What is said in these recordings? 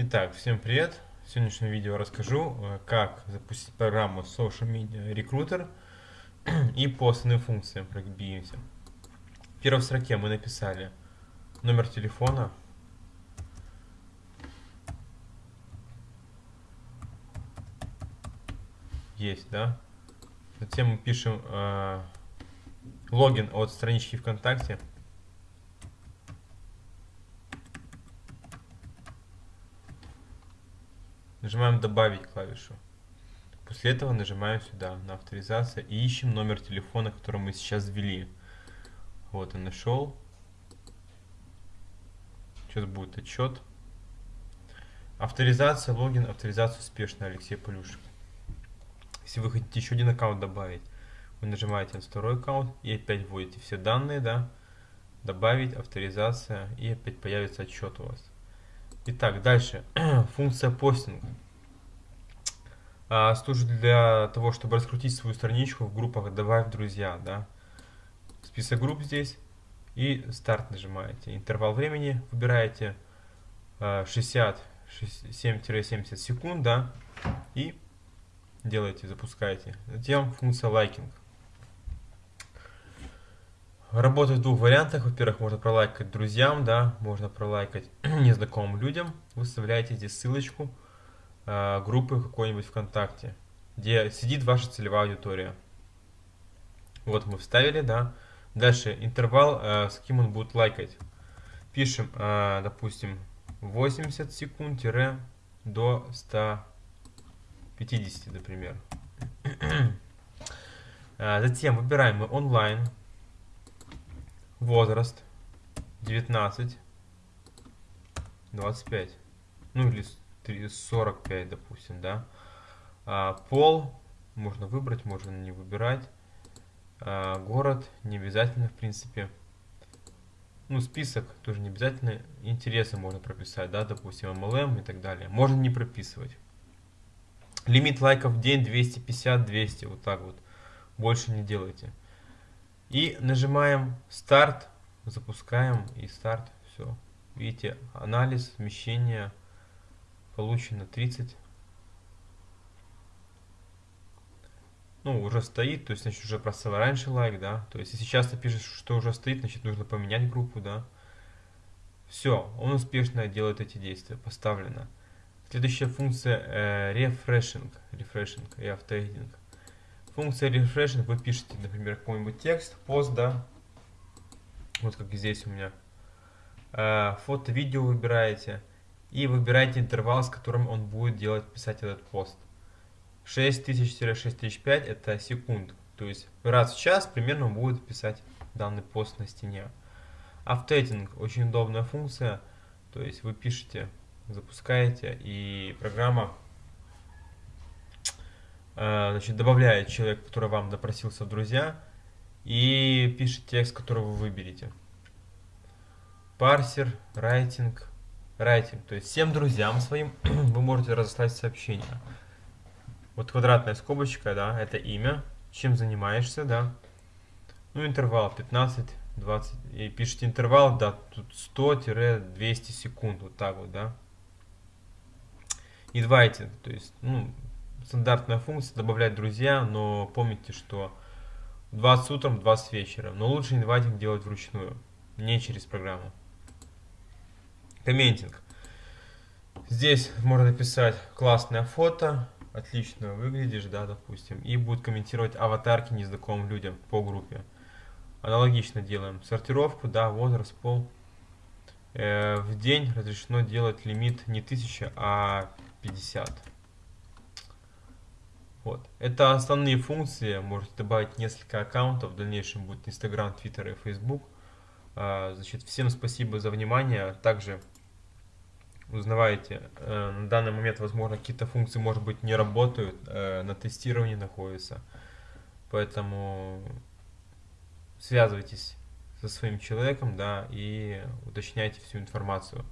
Итак, всем привет! В сегодняшнем видео расскажу, э, как запустить программу Social Media Recruiter и по основным функциям пробьемся. В первой строке мы написали номер телефона, есть, да? Затем мы пишем э, логин от странички ВКонтакте. Нажимаем «Добавить» клавишу. После этого нажимаем сюда на авторизацию и ищем номер телефона, который мы сейчас ввели. Вот он нашел. Сейчас будет отчет. Авторизация, логин, авторизация успешная, Алексей Полюшек. Если вы хотите еще один аккаунт добавить, вы нажимаете на второй аккаунт и опять вводите все данные, да, добавить, авторизация и опять появится отчет у вас. Итак, дальше. Функция постинг. А, служит для того, чтобы раскрутить свою страничку в группах «Добавь друзья». Да? Список групп здесь. И старт нажимаете. Интервал времени выбираете 60-70 а, секунд. Да? И делаете, запускаете. Затем функция лайкинг. Работает в двух вариантах. Во-первых, можно пролайкать друзьям, да, можно пролайкать незнакомым людям. Вы вставляете здесь ссылочку э, группы какой-нибудь ВКонтакте, где сидит ваша целевая аудитория. Вот мы вставили, да. Дальше интервал, э, с кем он будет лайкать. Пишем, э, допустим, 80 секунд до 150, например. Затем выбираем мы онлайн возраст 19, 25, ну или 45, допустим, да. А, пол можно выбрать, можно не выбирать. А, город не обязательно, в принципе. Ну, список тоже не обязательно. Интересы можно прописать, да, допустим, MLM и так далее. Можно не прописывать. Лимит лайков в день 250-200, вот так вот. Больше не делайте. И нажимаем старт, запускаем и старт, все. Видите, анализ, смещение, получено 30. Ну, уже стоит, то есть, значит, уже поставил раньше лайк, да. То есть, если часто пишешь, что уже стоит, значит, нужно поменять группу, да. Все, он успешно делает эти действия, поставлено. Следующая функция э, refreshing, refreshing и автоэдинг. Функция refreshing, вы пишете, например, какой-нибудь текст, пост, да, вот как здесь у меня. Э, фото, видео выбираете и выбираете интервал, с которым он будет делать, писать этот пост. 6000-6005 это секунд, то есть раз в час примерно он будет писать данный пост на стене. Автоэтинг очень удобная функция, то есть вы пишете, запускаете и программа значит, добавляет человек, который вам допросился в друзья, и пишет текст, который вы выберете. Парсер, райтинг, райтинг. То есть всем друзьям своим вы можете разослать сообщение. Вот квадратная скобочка, да, это имя, чем занимаешься, да. Ну, интервал 15, 20, и пишите интервал, да, тут 100-200 секунд, вот так вот, да. Инвайтинг, то есть, ну, стандартная функция добавлять друзья, но помните, что 20 утром, 20 вечером. Но лучше инвайтинг делать вручную, не через программу. Комментинг. Здесь можно написать классное фото, отлично выглядишь, да, допустим, и будет комментировать аватарки незнакомым людям по группе. Аналогично делаем сортировку, да, возраст, пол. Э, в день разрешено делать лимит не 1000, а 50. Вот. Это основные функции. Можете добавить несколько аккаунтов. В дальнейшем будет Instagram, Twitter и Facebook. А, значит, всем спасибо за внимание. Также узнавайте, э, на данный момент, возможно, какие-то функции, может быть, не работают, э, на тестировании находятся. Поэтому связывайтесь со своим человеком, да, и уточняйте всю информацию.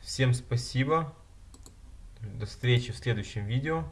Всем спасибо. До встречи в следующем видео.